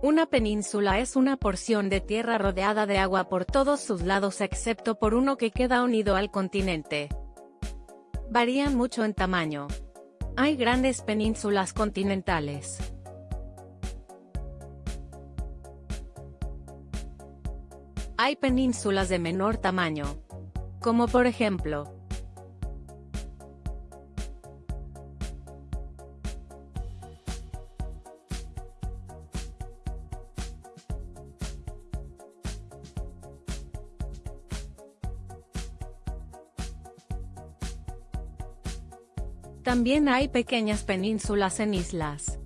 Una península es una porción de tierra rodeada de agua por todos sus lados excepto por uno que queda unido al continente. Varían mucho en tamaño. Hay grandes penínsulas continentales. Hay penínsulas de menor tamaño. Como por ejemplo, También hay pequeñas penínsulas en islas.